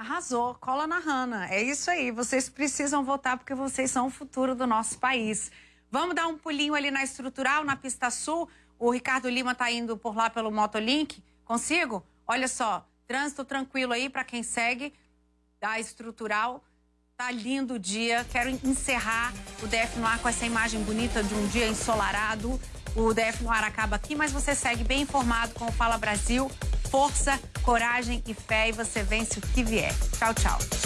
Arrasou, cola na Hanna. É isso aí, vocês precisam votar porque vocês são o futuro do nosso país. Vamos dar um pulinho ali na estrutural, na pista sul. O Ricardo Lima está indo por lá pelo Motolink. Consigo? Olha só, trânsito tranquilo aí para quem segue da estrutural. Tá lindo o dia. Quero encerrar o DF no ar com essa imagem bonita de um dia ensolarado. O DF no ar acaba aqui, mas você segue bem informado com o Fala Brasil. Força, coragem e fé e você vence o que vier. Tchau, tchau.